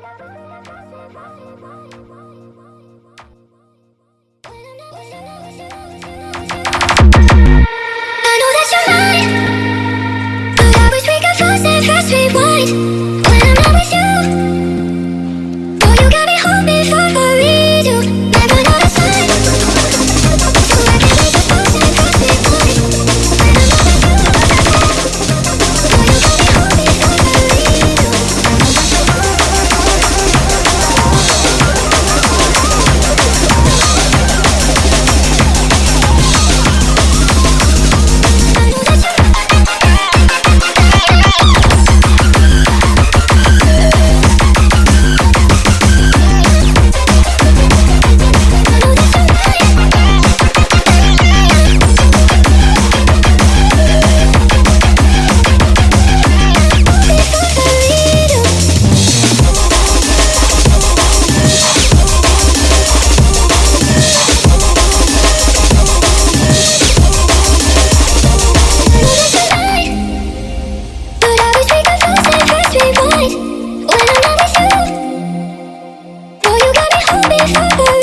Bye. I